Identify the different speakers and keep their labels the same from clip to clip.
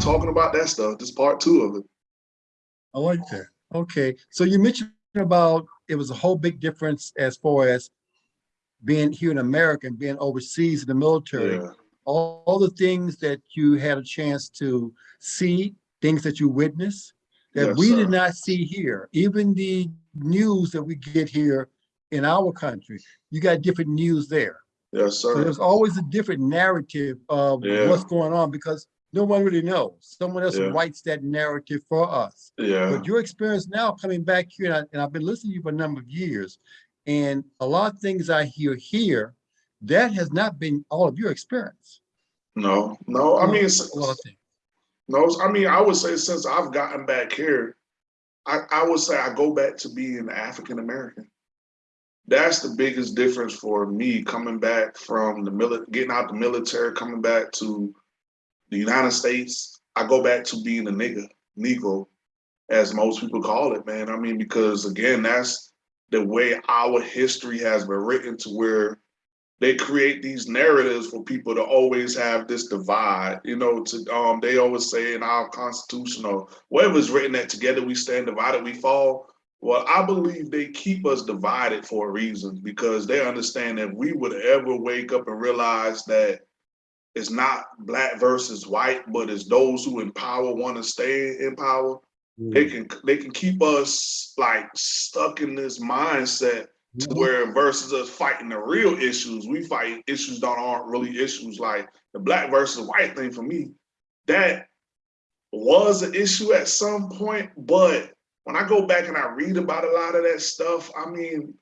Speaker 1: talking about that stuff. This part two of it.
Speaker 2: I like that. Okay, so you mentioned about it was a whole big difference as far as being here in America and being overseas in the military.
Speaker 1: Yeah.
Speaker 2: All, all the things that you had a chance to see, things that you witnessed that
Speaker 1: Yes,
Speaker 2: we
Speaker 1: sir.
Speaker 2: did not see here. Even the news that we get here in our country, you got different news there.
Speaker 1: Yes,
Speaker 2: So
Speaker 1: sir.
Speaker 2: there's always a different narrative of
Speaker 1: Yeah.
Speaker 2: what's going on because no one really knows. Someone else
Speaker 1: Yeah.
Speaker 2: writes that narrative for us.
Speaker 1: Yeah.
Speaker 2: But your experience now coming back here, and, I, and I've been listening to you for a number of years, and a lot of things I hear here, that has not been all of your experience.
Speaker 1: No, no. I mean,
Speaker 2: a lot of things.
Speaker 1: no. I mean, I would say since I've gotten back here, I, I would say I go back to being African American. That's the biggest difference for me coming back from the mili- getting out the military, coming back to the United States. I go back to being a nigga, Negro, as most people call it, man. I mean, because again, that's the way our history has been written to where they create these narratives for people to always have this divide. You know, to um, they always say in our constitution or whatever's written that together we stand divided, we fall. Well, I believe they keep us divided for a reason because they understand that we would ever wake up and realize that it's not black versus white, but it's those who in power want to stay in power. Mm. They can they can keep us like stuck in this mindset to mm-hmm. where versus us fighting the real issues, we fight issues that aren't really issues like the black versus white thing for me. That was an issue at some point, but when I go back and I read about a lot of that stuff, I mean,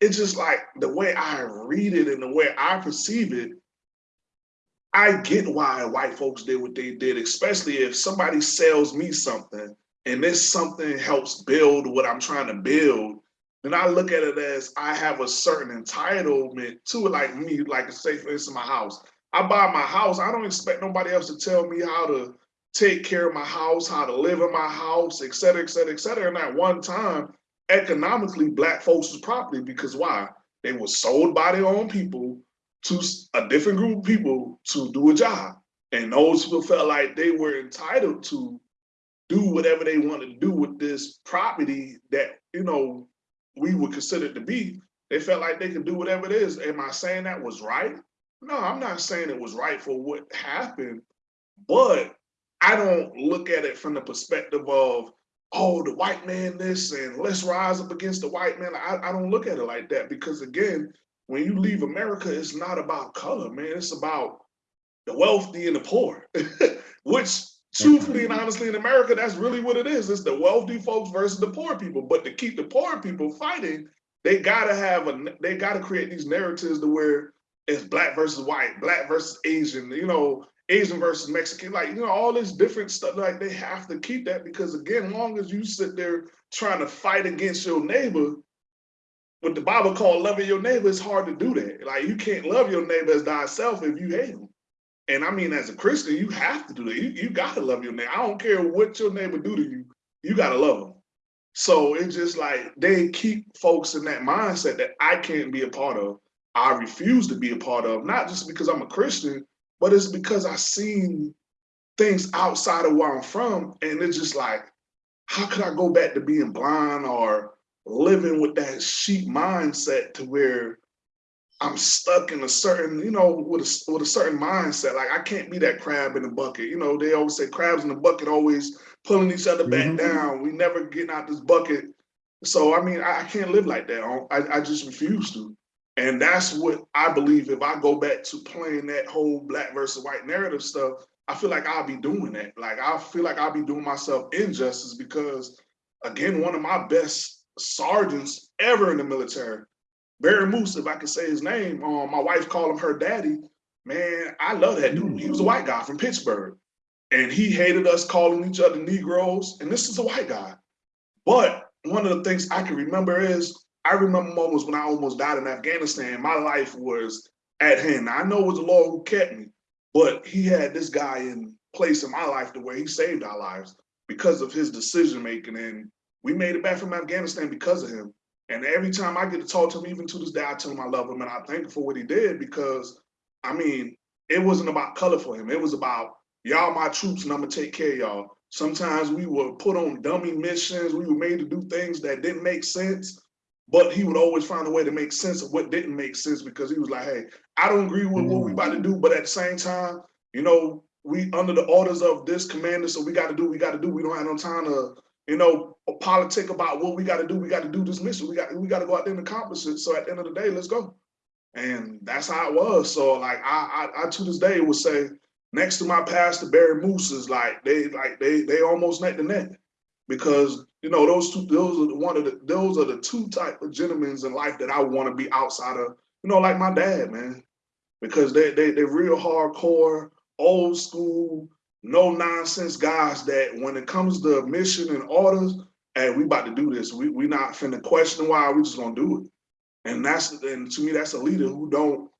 Speaker 1: it's just like the way I read it and the way I perceive it, I get why white folks did what they did, especially if somebody sells me something and this something helps build what I'm trying to build then I look at it as I have a certain entitlement to it, like me, like say for instance, my house. I buy my house, I don't expect nobody else to tell me how to take care of my house, how to live in my house, et cetera, et cetera, et cetera. And at one time, economically, black folks was property because why? They were sold by their own people to a different group of people to do a job. And those people felt like they were entitled to do whatever they wanted to do with this property that, you know, we would consider to be, they felt like they could do whatever it is. Am I saying that was right? No, I'm not saying it was right for what happened, but I don't look at it from the perspective of, oh, the white man this and let's rise up against the white man. I, I don't look at it like that because again, when you leave America, it's not about color, man. It's about the wealthy and the poor, which truthfully and honestly in America, that's really what it is. It's the wealthy folks versus the poor people. But to keep the poor people fighting, they gotta have a they gotta create these narratives to where it's black versus white, black versus Asian, you know, Asian versus Mexican, like you know, all this different stuff. Like they have to keep that because again, long as you sit there trying to fight against your neighbor, what the Bible called loving your neighbor, it's hard to do that. Like you can't love your neighbor as thyself if you hate him. And I mean, as a Christian, you have to do that. You, you gotta love your neighbor. I don't care what your neighbor do to you, you gotta love them. So it's just like they keep folks in that mindset that I can't be a part of. I refuse to be a part of, not just because I'm a Christian, but it's because I've seen things outside of where I'm from. And it's just like, how could I go back to being blind or living with that sheep mindset to where I'm stuck in a certain, you know, with a, with a certain mindset. Like I can't be that crab in the bucket. You know, they always say crabs in the bucket always pulling each other back
Speaker 2: Mhm.
Speaker 1: down. We never getting out this bucket. So I mean, I, I can't live like that. I, I just refuse to. And that's what I believe. If I go back to playing that whole black versus white narrative stuff, I feel like I'll be doing that. Like I feel like I'll be doing myself injustice because, again, one of my best sergeants ever in the military Barry Moose, if I could say his name, um, my wife called him her daddy. Man, I love that dude. He was a white guy from Pittsburgh. And he hated us calling each other Negroes. And this is a white guy. But one of the things I can remember is I remember moments when I almost died in Afghanistan. My life was at hand. I know it was the Lord who kept me, but he had this guy in place in my life the way he saved our lives because of his decision making. And we made it back from Afghanistan because of him. And every time I get to talk to him, even to this day, I tell him I love him and I thank him for what he did because, I mean, it wasn't about color for him. It was about y'all my troops and I'm gonna take care of y'all. Sometimes we were put on dummy missions. We were made to do things that didn't make sense. But he would always find a way to make sense of what didn't make sense because he was like, hey, I don't agree with what we about to do, but at the same time, you know, we under the orders of this commander, so we got to do, we got to do. We don't have no time to, you know, a politic about what we got to do. We got to do this mission. We got we got to go out there and accomplish it. So at the end of the day, let's go. And that's how it was. So like I I, I to this day would say next to my pastor Barry Moose is like they like they they almost neck to neck because you know those two those are the one of the those are the two type of gentlemen in life that I want to be outside of you know like my dad man because they they they're real hardcore old school no nonsense guys that when it comes to mission and orders hey we about to do this. We we not finna question why we just gonna do it. And that's and to me that's a leader who don't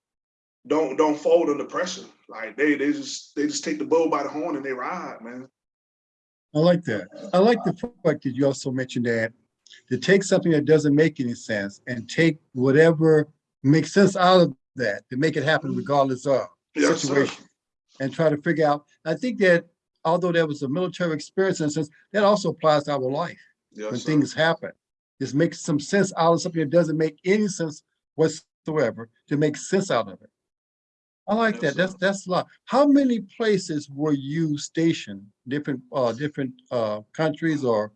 Speaker 1: don't don't fold under pressure. Like they they just they just take the bull by the horn and they ride man.
Speaker 2: I like that. I like the fact that you also mentioned that to take something that doesn't make any sense and take whatever makes sense out of that to make it happen regardless of the
Speaker 1: Yes, sir.
Speaker 2: And try to figure out, I think that although there was a military experience in a sense, that also applies to our life when
Speaker 1: sir.
Speaker 2: things happen. Just make some sense out of something that doesn't make any sense whatsoever, to make sense out of it. I like
Speaker 1: Yes,
Speaker 2: that. That's, that's a lot. How many places were you stationed? Different, uh, different, uh, countries or?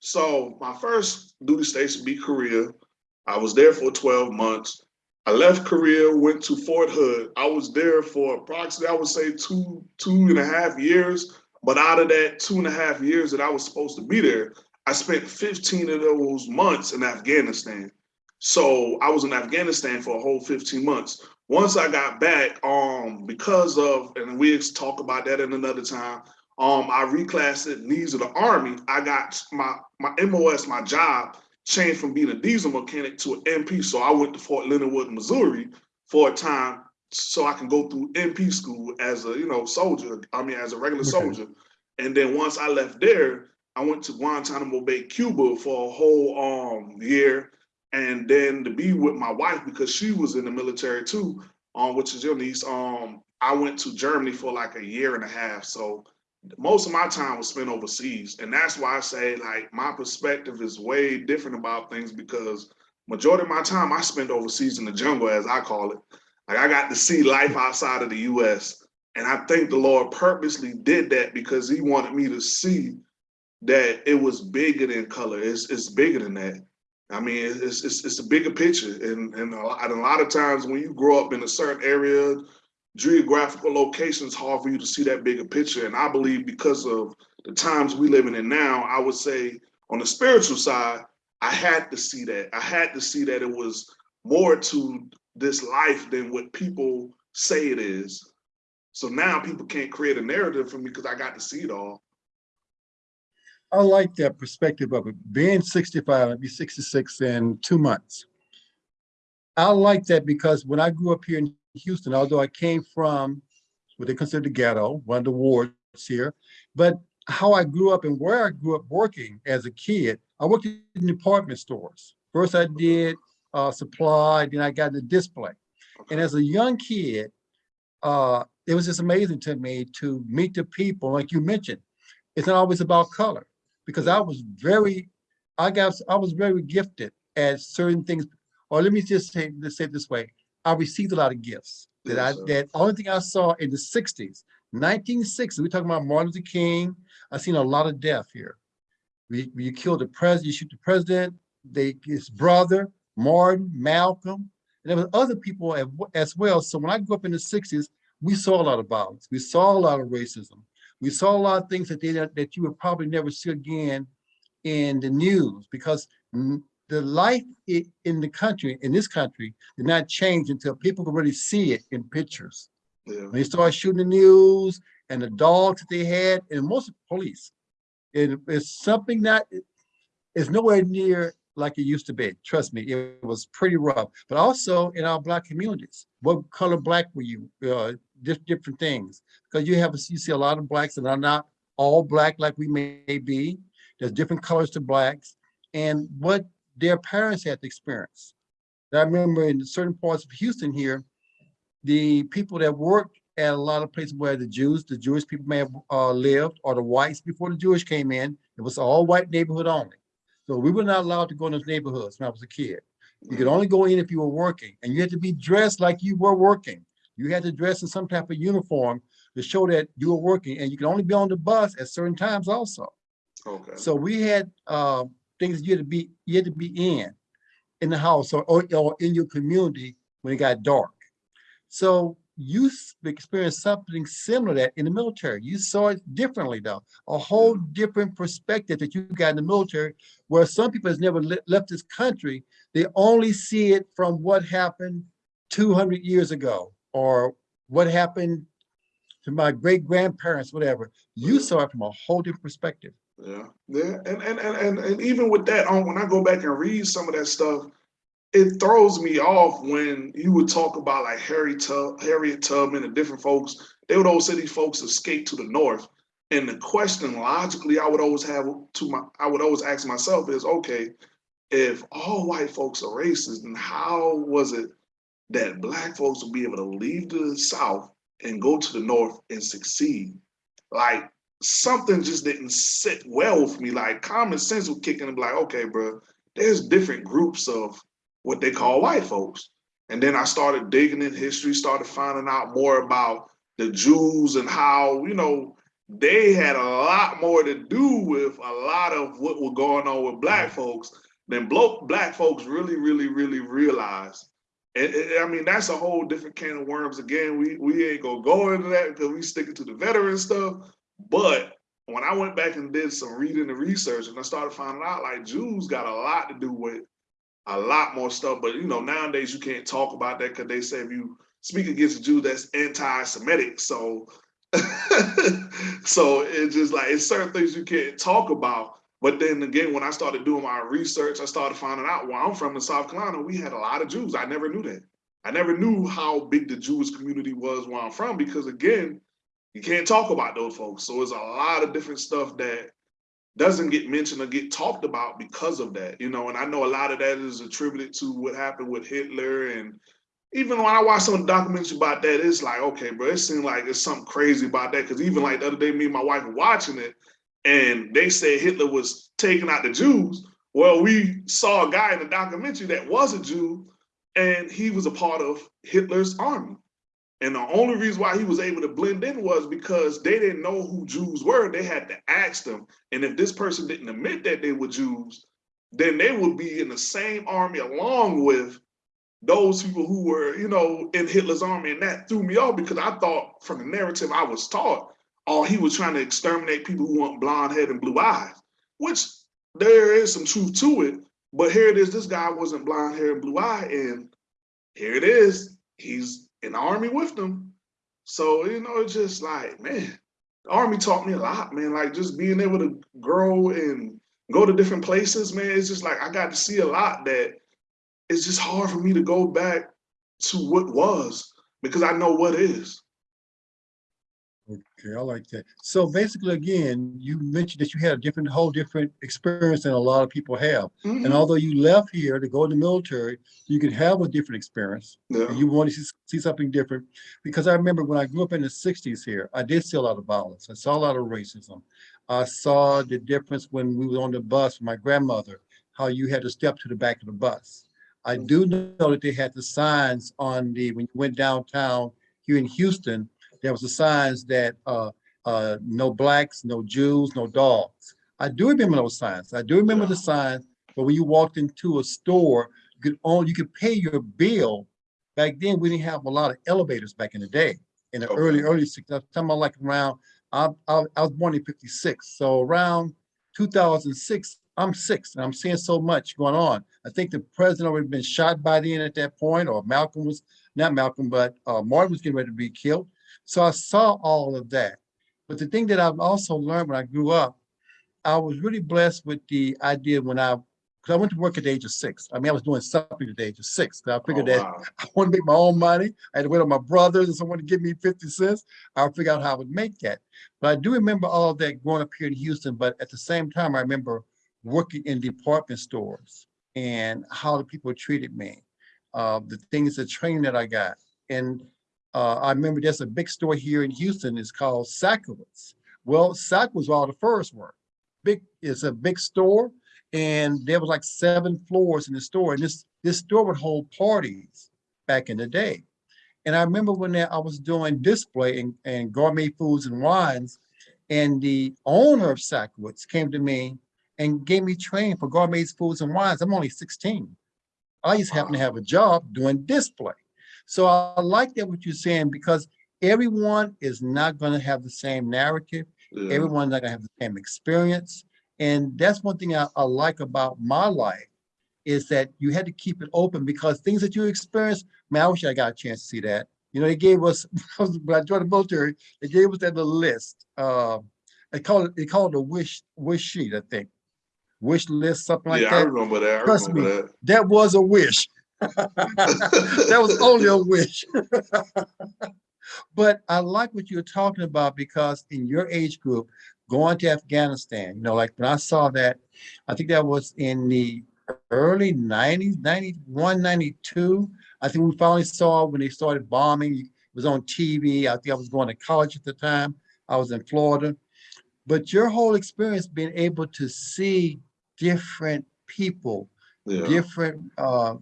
Speaker 1: So my first duty station be Korea. I was there for 12 months. I left Korea, went to Fort Hood. I was there for approximately, I would say two, two and a half years. But out of that two and a half years that I was supposed to be there, I spent 15 of those months in Afghanistan. So I was in Afghanistan for a whole 15 months. Once I got back, um, because of, and we talk about that in another time, um, I reclassed needs of the army. I got my my MOS, my job changed from being a diesel mechanic to an MP. So I went to Fort Leonard Wood, Missouri for a time so I can go through MP school as a you know soldier. I mean as a regular
Speaker 2: Okay.
Speaker 1: soldier. And then once I left there, I went to Guantanamo Bay, Cuba for a whole um year. And then to be with my wife because she was in the military too, um, which is your niece. Um, I went to Germany for like a year and a half. So most of my time was spent overseas and that's why i say like my perspective is way different about things because majority of my time i spent overseas in the jungle as i call it. Like i got to see life outside of the us and i think the lord purposely did that because he wanted me to see that it was bigger than color. It's, it's bigger than that. I mean it's, it's, it's a bigger picture and, and, a lot, and a lot of times when you grow up in a certain area geographical locations hard for you to see that bigger picture. And I believe because of the times we living in now, I would say on the spiritual side, I had to see that. I had to see that it was more to this life than what people say it is. So now people can't create a narrative for me because I got to see it all.
Speaker 2: I like that perspective of it. Being 65, I'll be 66 in two months. I like that because when I grew up here in Houston, although I came from what they consider the ghetto, one of the wards here, but how I grew up and where I grew up working as a kid, I worked in department stores. First I did uh, supply, then I got into display. And as a young kid, uh, it was just amazing to me to meet the people, like you mentioned. It's not always about color because I was very, I got, I was very gifted at certain things. Or let me just say, let's say it this way. I received a lot of gifts that I, that only thing I saw in the sixties, nineteen sixties, we're talking about Martin Luther King. I seen a lot of death here. We, you killed the president, you shoot the president, they, his brother, Martin, Malcolm, and there was other people as, well. So when I grew up in the sixties, we saw a lot of violence. We saw a lot of racism. We saw a lot of things that they, that you would probably never see again in the news because the life in the country, in this country, did not change until people could really see it in pictures.
Speaker 1: Yeah.
Speaker 2: When they started shooting the news and the dogs that they had, and most of the police, it, it's something that is nowhere near like it used to be. Trust me, it was pretty rough. But also in our black communities, what color black were you? Uh, just different things. Because you have, you see a lot of blacks that are not all black like we may be. There's different colors to blacks and what their parents had to experience. I remember in certain parts of Houston here, the people that worked at a lot of places where the Jews, the Jewish people may have uh, lived, or the whites before the Jewish came in. It was all white neighborhood only. So we were not allowed to go in those neighborhoods when I was a kid. You could only go in if you were working, and you had to be dressed like you were working. You had to dress in some type of uniform to show that you were working, and you could only be on the bus at certain times also.
Speaker 1: Okay.
Speaker 2: So we had uh, things you had to be, you had to be in, in the house or, or, or in your community when it got dark. So you experienced something similar to that in the military. You saw it differently though, a whole different perspective that you got in the military, where some people has never le- left this country. They only see it from what happened two hundred years ago, or what happened to my great grandparents, whatever. You saw it from a whole different perspective.
Speaker 1: Yeah, yeah, and and and and, and even with that, on when I go back and read some of that stuff, it throws me off when you would talk about like Harry Tub, Harriet Tubman and different folks. They would always say these folks escaped to the north, and the question logically I would always have to my, I would always ask myself is, okay, if all white folks are racist, then how was it that black folks would be able to leave the south and go to the north and succeed? Like something just didn't sit well with me. Like common sense would kick in and be like, okay, bro, there's different groups of what they call white folks. And then I started digging in history, started finding out more about the Jews and how, you know, they had a lot more to do with a lot of what was going on with black mm-hmm. folks than black folks really, really, really realized. And, and- I mean, that's a whole different can of worms. Again, we we ain't gonna go into that because we sticking to the veteran stuff. But when I went back and did some reading and research, and I started finding out like Jews got a lot to do with a lot more stuff. But you know, nowadays you can't talk about that because they say if you speak against a Jew, that's anti-Semitic. So, so it's just like it's certain things you can't talk about. But then again, when I started doing my research, I started finding out where I'm from in South Carolina, we had a lot of Jews. I never knew that. I never knew how big the Jewish community was where I'm from because again, you can't talk about those folks. So it's a lot of different stuff that doesn't get mentioned or get talked about because of that, you know. And I know a lot of that is attributed to what happened with Hitler. And even when I watch some documentaries about that, it's like, okay, bro, it seems like it's something crazy about that. Because even like the other day, me and my wife were watching it, and they said Hitler was taking out the Jews. Well, we saw a guy in the documentary that was a Jew, and he was a part of Hitler's army. And the only reason why he was able to blend in was because they didn't know who Jews were. They had to ask them. And if this person didn't admit that they were Jews, then they would be in the same army along with those people who were, you know, in Hitler's army. And that threw me off because I thought from the narrative I was taught, oh, he was trying to exterminate people who want blonde hair and blue eyes, which there is some truth to it. But here it is, this guy wasn't blonde hair and blue eye. And here it is, he's in the army with them. So, you know, it's just like, man, the army taught me a lot, man. Like just being able to grow and go to different places, man. It's just like I got to see a lot that it's just hard for me to go back to what was because I know what is.
Speaker 2: Okay, I like that. So basically, again, you mentioned that you had a different, whole different experience than a lot of people have. And
Speaker 1: Mhm.
Speaker 2: although you left here to go in the military, you could have a different experience.
Speaker 1: Yeah.
Speaker 2: and You want to see, something different. Because I remember when I grew up in the sixties here, I did see a lot of violence. I saw a lot of racism. I saw the difference when we were on the bus with my grandmother, how you had to step to the back of the bus. I do know that they had the signs on the, when you went downtown here in Houston, there was the signs that, uh, uh, no blacks, no Jews, no dogs. I do remember those signs. I do remember the signs, but when you walked into a store, you could only, you could pay your bill. Back then, we didn't have a lot of elevators back in the day, in the early,
Speaker 1: Okay.
Speaker 2: early six, I'm talking about like around, I, I, I was born in fifty-six, so around two thousand six, I'm six, and I'm seeing so much going on. I think the president already been shot by then at that point, or Malcolm was, not Malcolm, but, uh, Martin was getting ready to be killed. So I saw all of that. But the thing that I've also learned when I grew up, I was really blessed with the idea when I, because I went to work at the age of six. I mean, I was doing something at the age of six. I figured
Speaker 1: Oh,
Speaker 2: that
Speaker 1: wow.
Speaker 2: I want to make my own money. I had to wait on my brothers and someone to give me 50 cents. I'll figure out how I would make that. But I do remember all of that growing up here in Houston. But at the same time, I remember working in department stores and how the people treated me, uh, the things, the training that I got. And Uh, I remember there's a big store here in Houston, it's called Sakowitz. Well, Sakowitz all the first were. Big, it's a big store and there was like seven floors in the store and this, this store would hold parties back in the day. And I remember when I was doing display and, and gourmet foods and wines, and the owner of Sakowitz came to me and gave me training for gourmet foods and wines. I'm only 16. I just happen to have a job doing display. So I like that what you're saying because everyone is not going to have the same narrative.
Speaker 1: Yeah.
Speaker 2: Everyone's not going to have the same experience. And that's one thing I, I like about my life is that you had to keep it open because things that you experience, man, I wish I got a chance to see that. You know, they gave us, when I joined the military, they gave us that little list. Uh, they call it, they call it a wish, wish sheet, I think. Wish list, something like
Speaker 1: yeah, I
Speaker 2: that.
Speaker 1: remember that. I
Speaker 2: Trust
Speaker 1: remember that.
Speaker 2: That was a wish. that was only a wish. but I like what you're talking about because in your age group, going to Afghanistan, you know, like when I saw that, I think that was in the early 90s, 91, 92. I think we finally saw when they started bombing. It was on TV. I think I was going to college at the time. I was in Florida. But your whole experience being able to see different people
Speaker 1: Yeah.
Speaker 2: different, uh,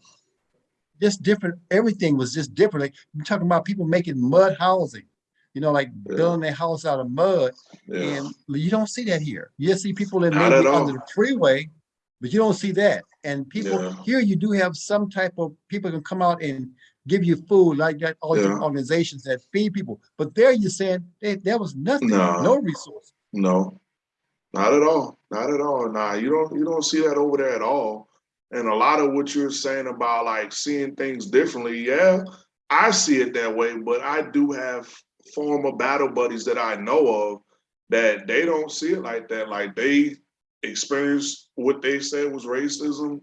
Speaker 2: just different, everything was just different. Like, you're talking about people making mud housing, you know, like
Speaker 1: Yeah.
Speaker 2: building their house out of mud.
Speaker 1: Yeah.
Speaker 2: And you don't see that here. You see people that
Speaker 1: Not
Speaker 2: may
Speaker 1: at
Speaker 2: be
Speaker 1: all.
Speaker 2: under the freeway, but you don't see that. And people,
Speaker 1: Yeah.
Speaker 2: here you do have some type of, people can come out and give you food like that, all
Speaker 1: Yeah.
Speaker 2: organizations that feed people. But there you're saying, they, there was nothing,
Speaker 1: No.
Speaker 2: no resource.
Speaker 1: No, not at all. Not at all. Nah, you don't you don't see that over there at all. And a lot of what you're saying about like seeing things differently, yeah, I see it that way, but I do have former battle buddies that I know of that they don't see it like that. Like they experienced what they said was racism.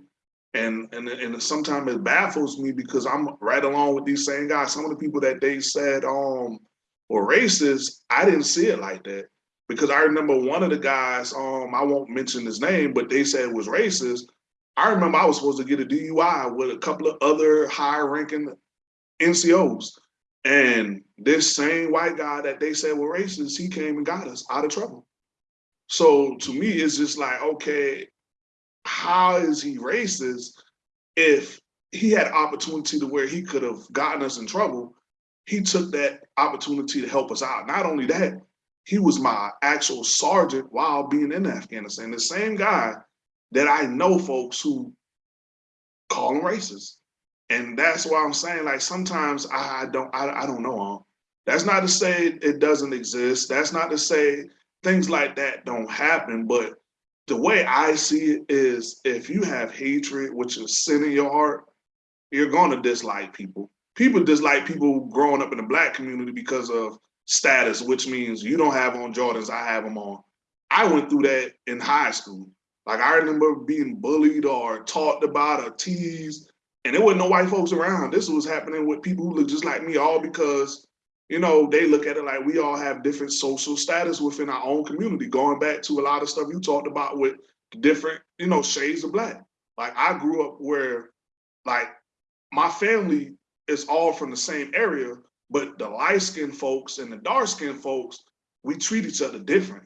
Speaker 1: And and and sometimes it baffles me because I'm right along with these same guys. Some of the people that they said um were racist, I didn't see it like that because I remember one of the guys, um, I won't mention his name, but they said was racist. I remember I was supposed to get a DUI with a couple of other high ranking NCOs. And this same white guy that they said were racist, he came and got us out of trouble. So to me, it's just like, okay, how is he racist if he had opportunity to where he could have gotten us in trouble? He took that opportunity to help us out. Not only that, he was my actual sergeant while being in Afghanistan. The same guy that I know folks who call them racist. And that's why I'm saying, like, sometimes I don't, I, I don't know. That's not to say it doesn't exist. That's not to say things like that don't happen. But the way I see it is if you have hatred, which is sin in your heart, you're going to dislike people. People dislike people growing up in the black community because of status, which means you don't have on Jordans, I have them on. I went through that in high school. Like I remember being bullied or talked about or teased, and there wasn't no white folks around. This was happening with people who look just like me, all because, you know, they look at it like we all have different social status within our own community, going back to a lot of stuff you talked about with different, you know, shades of black. Like I grew up where like my family is all from the same area, but the light skinned folks and the dark skinned folks, we treat each other different.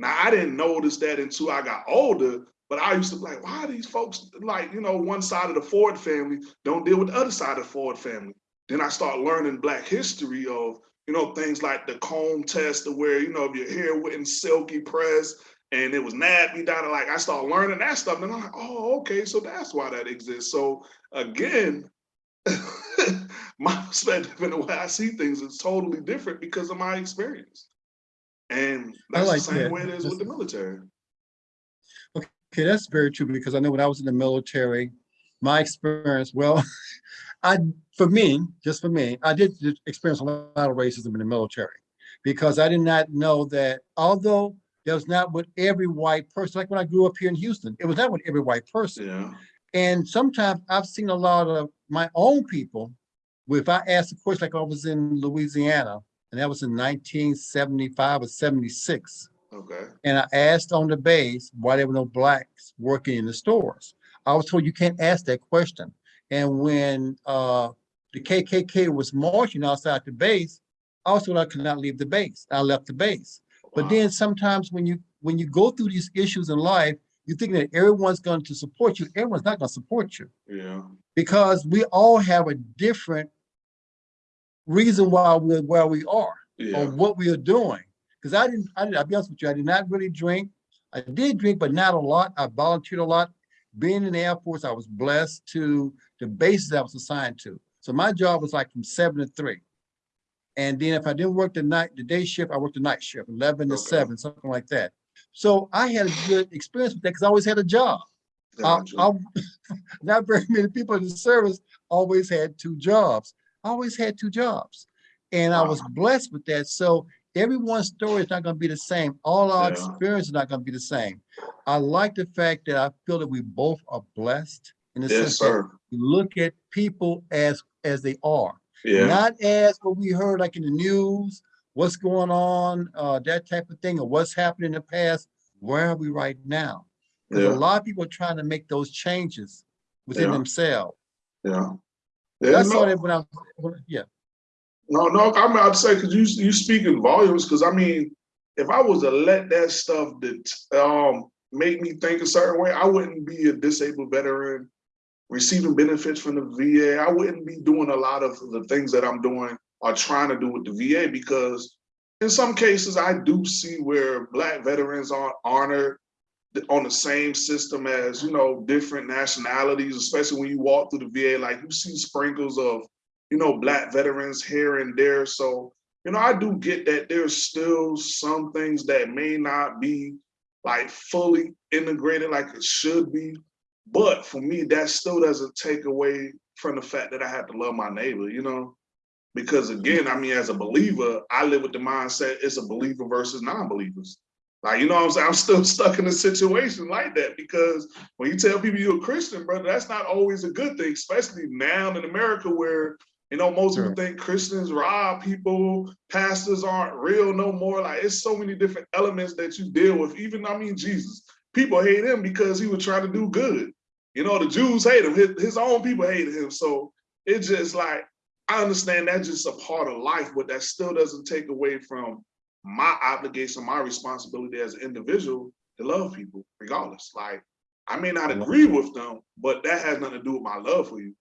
Speaker 1: Now, I didn't notice that until I got older, but I used to be like, why these folks like, you know, one side of the Ford family don't deal with the other side of the Ford family? Then I start learning black history of, you know, things like the comb test to where, you know, if your hair wasn't silky pressed and it was nappy down, like I start learning that stuff. And I'm like, oh, okay, so that's why that exists. So again, my perspective and the way I see things is totally different because of my experience. And
Speaker 2: I
Speaker 1: that's
Speaker 2: like
Speaker 1: the same
Speaker 2: that.
Speaker 1: way it is with the military.
Speaker 2: Okay, that's very true because I know when I was in the military, my experience, well, I, for me, just for me, I did experience a lot of racism in the military because I did not know that although that was not with every white person, like when I grew up here in Houston, it was not with every white person.
Speaker 1: Yeah.
Speaker 2: And sometimes I've seen a lot of my own people, if I ask a question like I was in Louisiana, and that was in 1975 or 76,
Speaker 1: Okay.
Speaker 2: and I asked on the base why there were no blacks working in the stores. I was told you can't ask that question. And when uh, the KKK was marching outside the base, also I could not leave the base. I left the base. But then sometimes when you, when you go through these issues in life, you think that everyone's going to support you. Everyone's not going to support you
Speaker 1: Yeah,
Speaker 2: because we all have a different reason why we're where we are
Speaker 1: yeah,
Speaker 2: or what we are doing. Because I didn't, I did, I'll be honest with you, I did not really drink. I did drink, but not a lot. I volunteered a lot. Being in the Air Force, I was blessed to the bases I was assigned to. So my job was like from seven to three. And then if I didn't work the night, the day shift, I worked the night shift, eleven to
Speaker 1: Okay.
Speaker 2: seven, something like that. So I had a good experience with that because I always had a job. I. I, not very many people in the service always had two jobs. I always had two jobs. And I was blessed with that. So everyone's story is not going to be the same. All our
Speaker 1: Yeah.
Speaker 2: experience is not going to be the same. I like the fact that I feel that we both are blessed in the
Speaker 1: Yes,
Speaker 2: sense that
Speaker 1: sir.
Speaker 2: we look at people as as they are,
Speaker 1: Yeah,
Speaker 2: not as what we heard like in the news, what's going on, uh, that type of thing, or what's happened in the past. Where are we right now? Because a lot of people are trying to make those changes within
Speaker 1: Yeah.
Speaker 2: themselves.
Speaker 1: yeah. Yeah,
Speaker 2: That's all
Speaker 1: no,
Speaker 2: that when I, yeah,
Speaker 1: no, no, I'm about to say, cause you, you speak in volumes, cause I mean, if I was to let that stuff that, um, make me think a certain way, I wouldn't be a disabled veteran receiving benefits from the VA. I wouldn't be doing a lot of the things that I'm doing or trying to do with the VA because in some cases I do see where black veterans aren't honored on the same system as, you know, different nationalities, especially when you walk through the VA, like you see sprinkles of, you know, black veterans here and there. So, you know, I do get that there's still some things that may not be like fully integrated like it should be. But for me, that still doesn't take away from the fact that I have to love my neighbor, you know? Because again, I mean, as a believer, I live with the mindset it's a believer versus non-believers. Like, you know what I'm saying? I'm still stuck in a situation like that because when you tell people you're a Christian, brother, that's not always a good thing, especially now in America where, you know, most people think Christians rob people, pastors aren't real no more. Like, it's so many different elements that you deal with. Even, I mean, Jesus, people hate him because he was trying to do good. You know, the Jews hate him, his, his own people hated him. So it's just like, I understand that's just a part of life, but that still doesn't take away from my obligation, my responsibility as an individual to love people regardless. Like, I may not agree with them, but that has nothing to do with my love for you.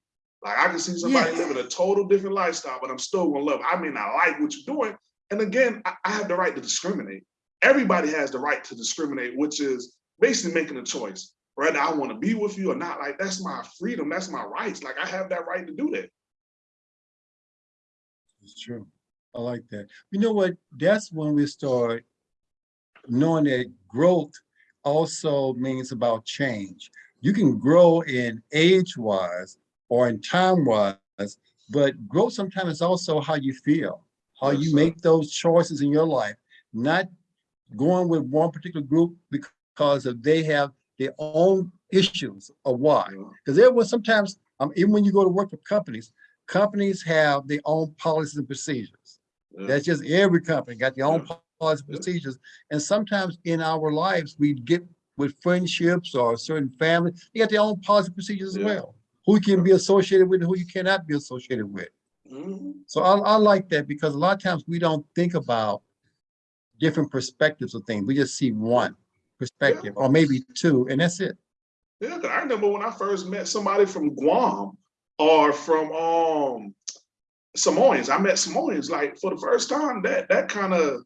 Speaker 1: Like, I can see somebody
Speaker 2: Yeah.
Speaker 1: living a total different lifestyle, but I'm still gonna love. I may not like what you're doing. And again, I, I have the right to discriminate. Everybody has the right to discriminate, which is basically making a choice. Whether I want to be with you or not, like that's my freedom, that's my rights. Like I have that right to do that.
Speaker 2: it's true. I like that. You know what? That's when we start knowing that growth also means about change. You can grow in age wise or in time wise, but growth sometimes is also how you feel, how
Speaker 1: Yes,
Speaker 2: you
Speaker 1: sir.
Speaker 2: make those choices in your life, not going with one particular group because of they have their own issues of why. Because there was sometimes, um, even when you go to work for companies, companies have their own policies and procedures.
Speaker 1: Yeah.
Speaker 2: That's just every company got their own
Speaker 1: Yeah.
Speaker 2: policies and procedures. And sometimes in our lives, we get with friendships or certain family, they got their own policies and procedures as well. Who you can be associated with and who you cannot be associated with.
Speaker 1: Mhm.
Speaker 2: So I, I like that because a lot of times we don't think about different perspectives of things. We just see one perspective or maybe two, and that's it.
Speaker 1: Yeah, I remember when I first met somebody from Guam or from um Samoans. I met Samoans like for the first time. That that kind of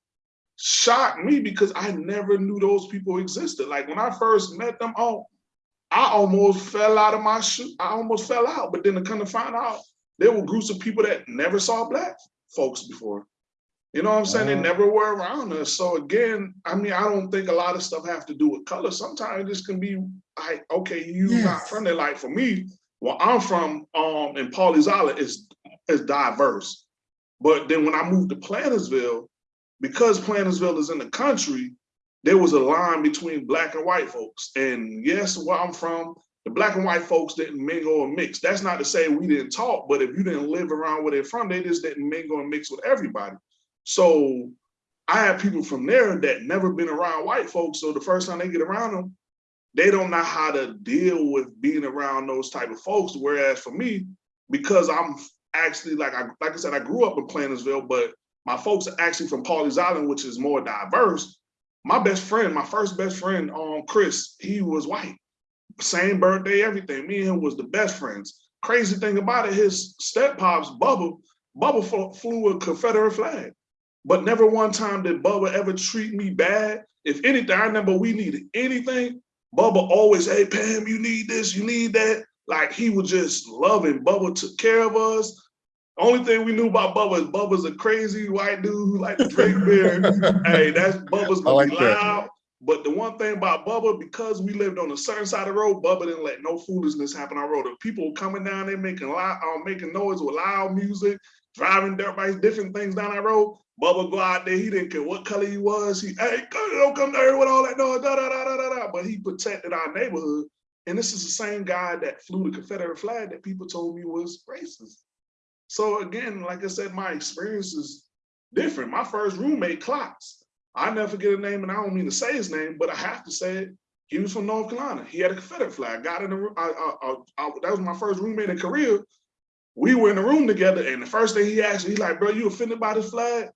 Speaker 1: shocked me because I never knew those people existed. Like when I first met them, oh, I almost fell out of my shoe. I almost fell out. But then to kind of find out there were groups of people that never saw black folks before. You know what I'm saying? They
Speaker 2: Uh.
Speaker 1: never were around us. So again, I mean, I don't think a lot of stuff have to do with color. Sometimes this can be like, okay, you not
Speaker 2: Yes.
Speaker 1: from there. Like for me, where I'm from, um, in Island is is diverse. But then when I moved to Plantersville, because Plantersville is in the country, there was a line between black and white folks. And yes, where I'm from, the black and white folks didn't mingle or mix. That's not to say we didn't talk, but if you didn't live around where they're from, they just didn't mingle and mix with everybody. So I have people from there that never been around white folks. So the first time they get around them, they don't know how to deal with being around those type of folks. Whereas for me, because I'm actually like I like I said, I grew up in Plantersville, but my folks are actually from Pawleys Island, which is more diverse. My best friend, my first best friend, um, Chris, he was white. Same birthday, everything. Me and him was the best friends. Crazy thing about it, his step pops, Bubba, Bubba flew a Confederate flag. But never one time did Bubba ever treat me bad. If anything, I remember we needed anything. Bubba always, hey Pam, you need this, you need that. Like he was just loving. Bubba took care of us. Only thing we knew about Bubba is Bubba's a crazy white dude who like to drink beer. hey, that's Bubba's gonna
Speaker 2: like
Speaker 1: be
Speaker 2: that.
Speaker 1: loud. But the one thing about Bubba, because we lived on a certain side of the road, Bubba didn't let no foolishness happen on the road. If people coming down there making loud, uh, making noise with loud music, driving dirt bikes, different things down that road, Bubba go out there. He didn't care what color he was. He, hey, don't come down here with all that noise, da da da da da da. But he protected our neighborhood. And this is the same guy that flew the Confederate flag that people told me was racist. So again, like I said, my experience is different. My first roommate, Klotz, I never forget a name, and I don't mean to say his name, but I have to say it. He was from North Carolina. He had a Confederate flag. Got in the room. I, I, I, I- that was my first roommate in Korea. We were in the room together, and the first thing he asked me, he like, "Bro, you offended by this flag?"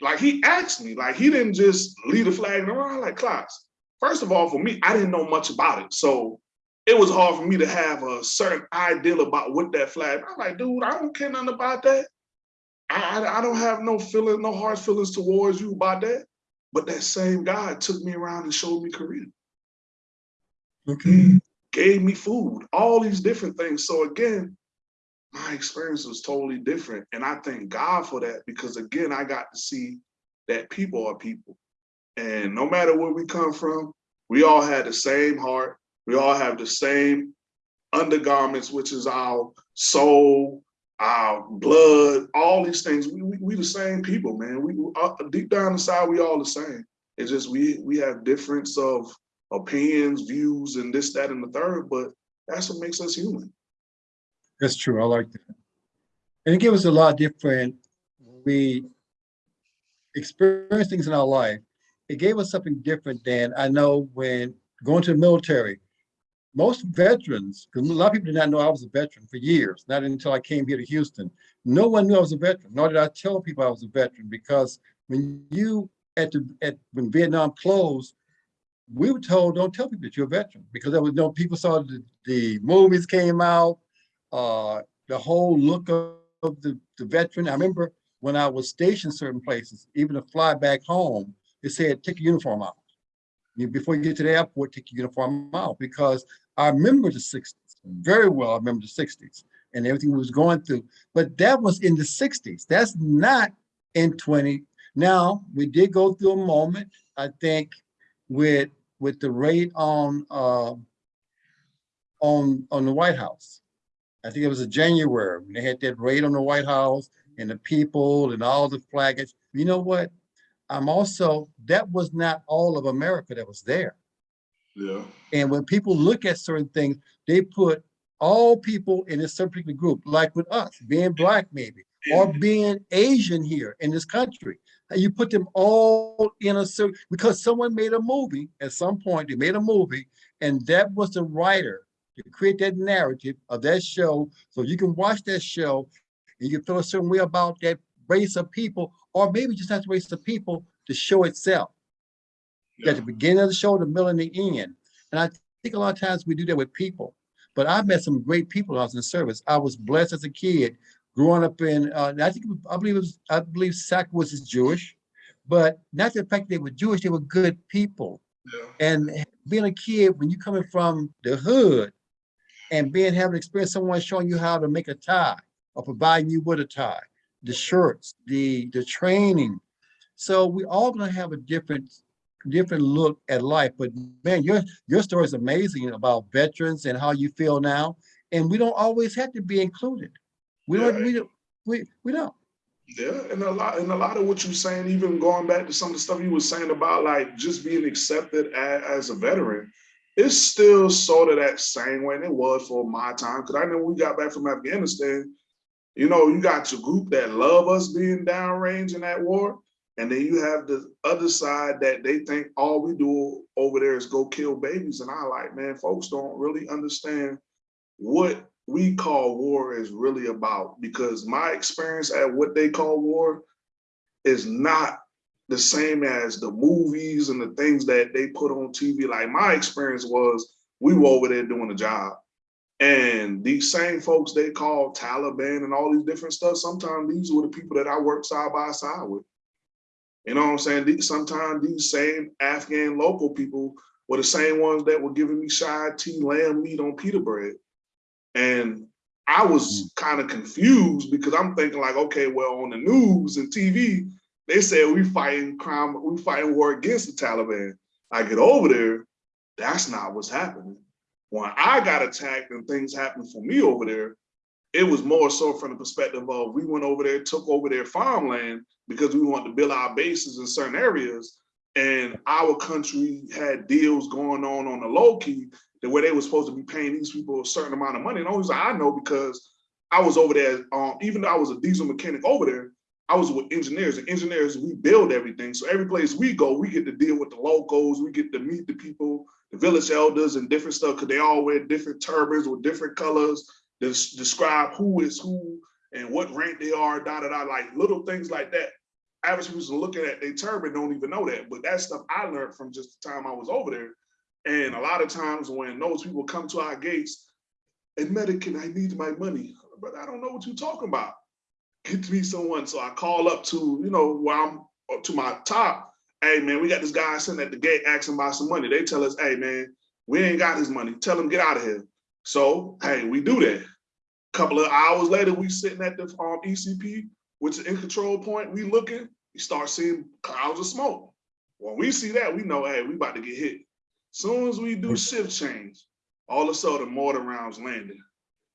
Speaker 1: Like he asked me. Like he didn't just leave the flag in the room. I'm like, Klotz. First of all, for me, I didn't know much about it, so it was hard for me to have a certain ideal about what that flag. I'm like, dude, I don't care nothing about that. I, I, I don't have no feeling, no hard feelings towards you about that. But that same guy took me around and showed me Korea.
Speaker 2: Okay.
Speaker 1: gave me food, all these different things. So again, my experience was totally different. And I thank God for that because again, I got to see that people are people. And no matter where we come from, we all had the same heart. We all have the same undergarments, which is our soul, our blood, all these things. We, we, we the same people, man. We uh, deep down inside, we all the same. It's just we we have difference of opinions, views, and this, that, and the third, but that's what makes us human.
Speaker 2: That's true. I like that. And it gives us a lot different, we experience things in our life. It gave us something different than I know when going to the military. Most veterans, because a lot of people did not know I was a veteran for years, not until I came here to Houston. No one knew I was a veteran, nor did I tell people I was a veteran, because when you, at the, at, when Vietnam closed, we were told, don't tell people that you're a veteran, because there was no, people saw the, the movies came out, uh, the whole look of, of the, the veteran. I remember when I was stationed certain places, even to fly back home, they said, take your uniform out. Before you get to the airport, take your uniform out, because I remember the sixties, very well, I remember the sixties and everything was going through, but that was in the sixties. That's not in twenty. Now, we did go through a moment, I think, with, with the raid on, uh, on, on the White House. I think it was in January, when they had that raid on the White House and the people and all the flaggage. You know what? I'm also, that was not all of America that was there.
Speaker 1: Yeah.
Speaker 2: And when people look at certain things, they put all people in a certain particular group, like with us, being black maybe, or being Asian here in this country. And you put them all in a certain, because someone made a movie, at some point, they made a movie, and that was the writer to create that narrative of that show. So you can watch that show and you can feel a certain way about that race of people, or maybe just not the race of people, the show itself. At the beginning of the show, the middle and the end. And I think a lot of times we do that with people. But I've met some great people I was in service. I was blessed as a kid growing up in, uh, I think, I believe it was, I believe Sack was Jewish, but not the fact they were Jewish, they were good people.
Speaker 1: Yeah.
Speaker 2: And being a kid, when you're coming from the hood and being having experience, someone showing you how to make a tie or providing you with a tie, the shirts, the the training. So we all gonna have a different different look at life. But man, your your story is amazing about veterans and how you feel now. And we don't always have to be included. We don't,
Speaker 1: Yeah.
Speaker 2: we don't, we, we don't.
Speaker 1: Yeah, and a lot, and a lot of what you're saying, even going back to some of the stuff you were saying about like just being accepted as, as a veteran, it's still sort of that same way and it was for my time. Because I know when we got back from Afghanistan, you know, you got your group that love us being downrange in that war, and then you have the other side that they think all we do over there is go kill babies. And I like, man, folks don't really understand what we call war is really about because my experience at what they call war is not the same as the movies and the things that they put on TV. Like my experience was we were over there doing a job. And these same folks they call Taliban and all these different stuff, sometimes these were the people that I worked side by side with. You know what I'm saying? These, sometimes these same Afghan local people were the same ones that were giving me shad tea lamb meat on pita bread. And I was mm-hmm. kind of confused because I'm thinking like, okay, well, on the news and TV, they said we fighting crime, we fighting war against the Taliban. I get over there, that's not what's happening. When I got attacked and things happened for me over there, it was more so from the perspective of we went over there, took over their farmland because we wanted to build our bases in certain areas. And our country had deals going on on the low key that where they were supposed to be paying these people a certain amount of money. And only I know because I was over there, um, even though I was a diesel mechanic over there, I was with engineers and engineers, we build everything. So every place we go, we get to deal with the locals, we get to meet the people, the village elders and different stuff, because they all wear different turbans with different colors that s- describe who is who and what rank they are, da da da, like little things like that. Average people looking at their turban don't even know that, but that stuff I learned from just the time I was over there. And a lot of times when those people come to our gates, and American, I need my money. But I don't know what you're talking about. Get to me someone. So I call up to, you know, where I'm up to my top. Hey man, we got this guy sitting at the gate asking about some money. They tell us, hey man, we ain't got his money. Tell him get out of here. So hey, we do that. A couple of hours later, we sitting at the um, ECP, which is in control point. We looking, we start seeing clouds of smoke. When we see that, we know, hey, we about to get hit. Soon as we do shift change, all of a sudden mortar rounds landing.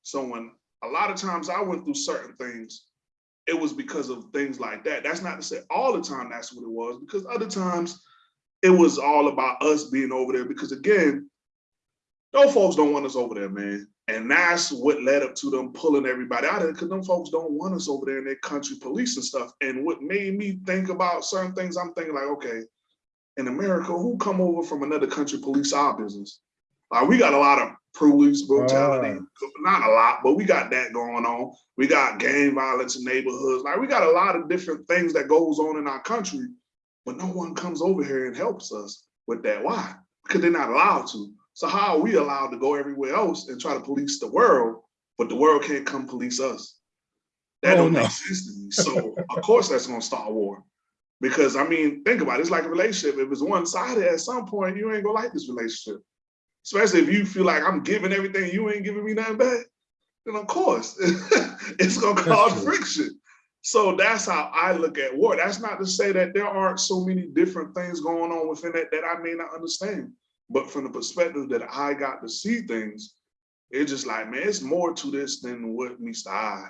Speaker 1: So when a lot of times I went through certain things, it was because of things like that. That's not to say all the time that's what it was, because other times it was all about us being over there. Because again, those folks don't want us over there, man. And that's what led up to them pulling everybody out of it, because them folks don't want us over there in their country police and stuff. And what made me think about certain things, I'm thinking like, okay, in America, who come over from another country police our business? Uh, we got a lot of police brutality, not a lot, but we got that going on. We got gang violence in neighborhoods. Like we got a lot of different things that goes on in our country, but no one comes over here and helps us with that. Why? Because they're not allowed to. So how are we allowed to go everywhere else and try to police the world, but the world can't come police us? That
Speaker 2: Oh,
Speaker 1: don't
Speaker 2: no.
Speaker 1: make sense to me. So of course that's gonna start a war. Because I mean, think about it, it's like a relationship. If it's one-sided, at some point, you ain't gonna like this relationship. Especially if you feel like I'm giving everything, you ain't giving me nothing back, then of course, it's gonna cause friction. So that's how I look at war. That's not to say that there aren't so many different things going on within it that I may not understand. But from the perspective that I got to see things, it's just like, man, it's more to this than what meets the eye.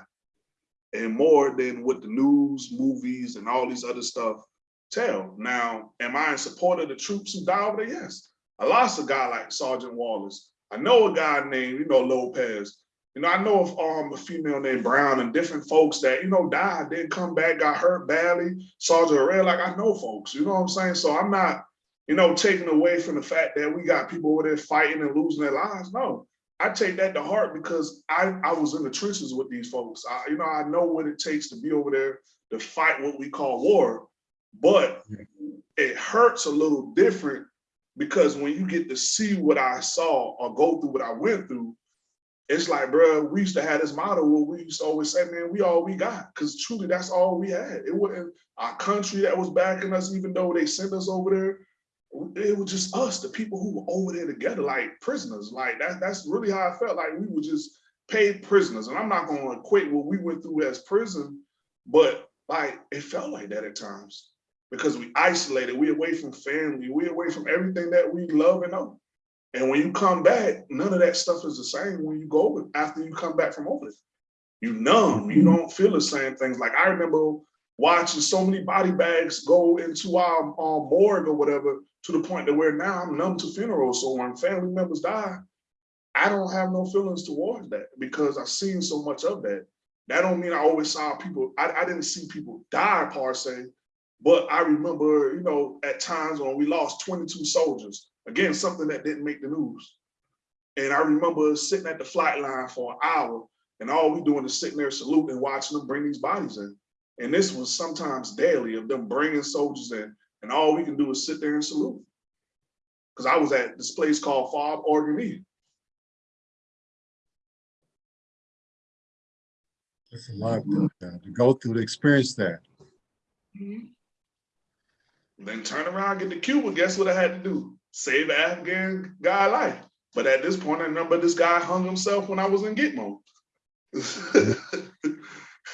Speaker 1: And more than what the news, movies, and all these other stuff tell. Now, am I in support of the troops who die over there? Yes. I lost a guy like Sergeant Wallace. I know a guy named, you know, Lopez. You know, I know of um, a female named Brown and different folks that, you know, died, didn't come back, got hurt badly. Sergeant Red, like I know folks, you know what I'm saying? So I'm not, you know, taking away from the fact that we got people over there fighting and losing their lives. No, I take that to heart because I, I was in the trenches with these folks. I, you know, I know what it takes to be over there to fight what we call war, but it hurts a little different because when you get to see what I saw or go through what I went through, it's like, bro, we used to have this motto where we used to always say, man, we all we got. Cause truly that's all we had. It wasn't our country that was backing us, even though they sent us over there. It was just us, the people who were over there together, like prisoners. Like that, that's really how I felt like we were just paid prisoners. And I'm not gonna equate what we went through as prison, but like it felt like that at times because we isolated, we away from family, we away from everything that we love and know. And when you come back, none of that stuff is the same when you go over after you come back from over there. You numb, you mm-hmm. don't feel the same things. Like I remember watching so many body bags go into our um, morgue or whatever to the point that where now I'm numb to funerals. So when family members die, I don't have no feelings towards that because I've seen so much of that. That don't mean I always saw people, I, I didn't see people die per se, but I remember, you know, at times when we lost 22 soldiers, again, something that didn't make the news. And I remember sitting at the flight line for an hour and all we doing is sitting there saluting, and watching them bring these bodies in. And this was sometimes daily of them bringing soldiers in and all we can do is sit there and salute. Cause I was at this place called Fob Oregon.
Speaker 2: It's a lot to to go through to experience that. Mm-hmm.
Speaker 1: Then turn around, get to Cuba, guess what I had to do? Save an Afghan guy life. But at this point, I remember this guy hung himself when I was in Gitmo.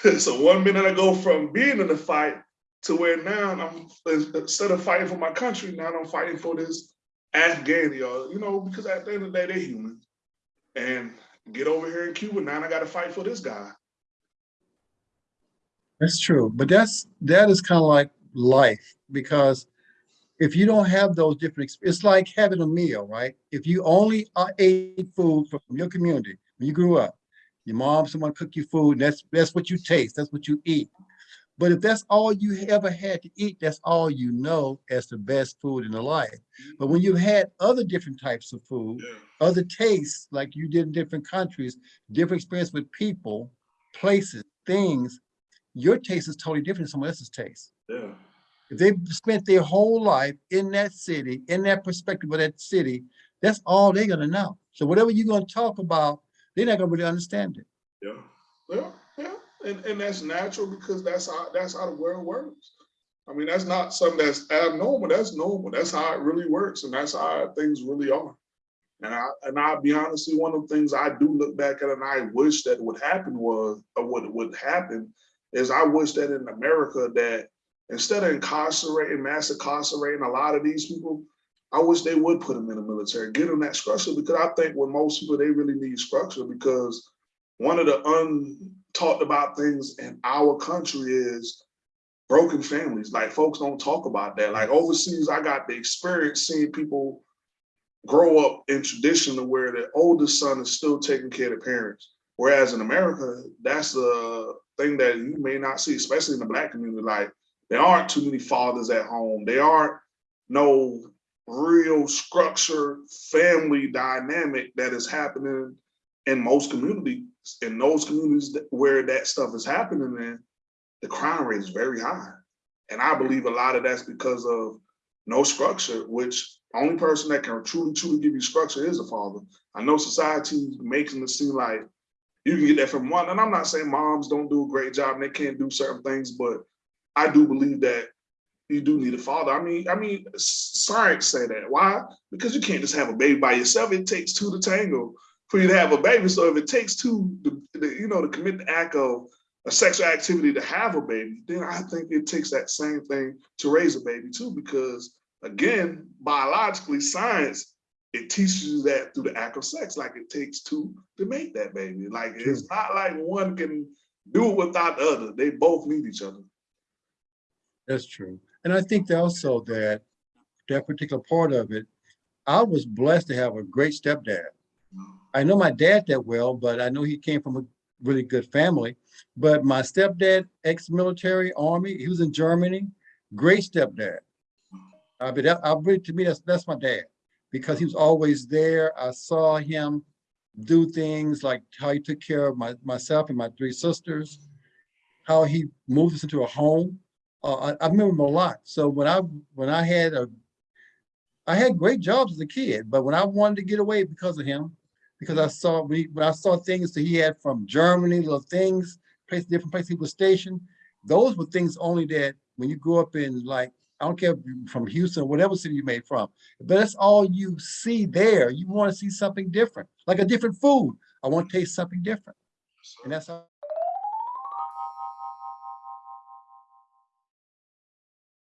Speaker 1: so one minute I go from being in the fight to where now I'm instead of fighting for my country, now I'm fighting for this Afghan, you know, because at the end of the day, they're human. And get over here in Cuba, now I gotta fight for this guy.
Speaker 2: That's true, but that's, that is kind of like life, because if you don't have those different, it's like having a meal, right? If you only ate food from your community, when you grew up, your mom, someone cook you food, that's, that's what you taste, that's what you eat. But if that's all you ever had to eat, that's all you know as the best food in the life. But when you've had other different types of food,
Speaker 1: Yeah.
Speaker 2: other tastes, like you did in different countries, different experience with people, places, things, your taste is totally different than someone else's taste.
Speaker 1: Yeah.
Speaker 2: If they've spent their whole life in that city, in that perspective of that city, that's all they're gonna know. So whatever you're gonna talk about, they're not gonna really understand it.
Speaker 1: Yeah, yeah, yeah, and and that's natural because that's how that's how the world works. I mean, that's not something that's abnormal. That's normal. That's how it really works, and that's how things really are. And I and I'll be honest, with you, one of the things I do look back at, and I wish that would happen was, or what would happen, is I wish that in America that instead of incarcerating, mass incarcerating a lot of these people, I wish they would put them in the military, get them that structure, because I think with most people, they really need structure because one of the untalked about things in our country is broken families. Like folks don't talk about that. Like overseas, I got the experience seeing people grow up in tradition to where the oldest son is still taking care of the parents. Whereas in America, that's a thing that you may not see, especially in the black community. Like there aren't too many fathers at home. There aren't no real structured family dynamic that is happening in most communities. In those communities where that stuff is happening in, the crime rate is very high. And I believe a lot of that's because of no structure, which only person that can truly, truly give you structure is a father. I know society making it seem like you can get that from one, and I'm not saying moms don't do a great job and they can't do certain things, but I do believe that you do need a father. I mean, I mean, science say that. Why? Because you can't just have a baby by yourself. It takes two to tango for you to have a baby. So if it takes two, to, you know, to commit the act of a sexual activity to have a baby, then I think it takes that same thing to raise a baby too. Because again, biologically, science it teaches you that through the act of sex. Like it takes two to make that baby. Like it's not like one can do it without the other. They both need each other.
Speaker 2: That's true. And I think also that that particular part of it, I was blessed to have a great stepdad. I know my dad that well, but I know he came from a really good family. But my stepdad, ex-military army, he was in Germany, great stepdad. I mean, that, I to me, that's, that's my dad because he was always there. I saw him do things like how he took care of my, myself and my three sisters, how he moved us into a home. Uh, I, I remember a lot. So when I, when I had a, I had great jobs as a kid, but when I wanted to get away because of him, because I saw, we, when I saw things that he had from Germany, little things, place, different places he was stationed, those were things only that when you grew up in like, I don't care from Houston, or whatever city you made from, but that's all you see there. You want to see something different, like a different food. I want to taste something different. And that's how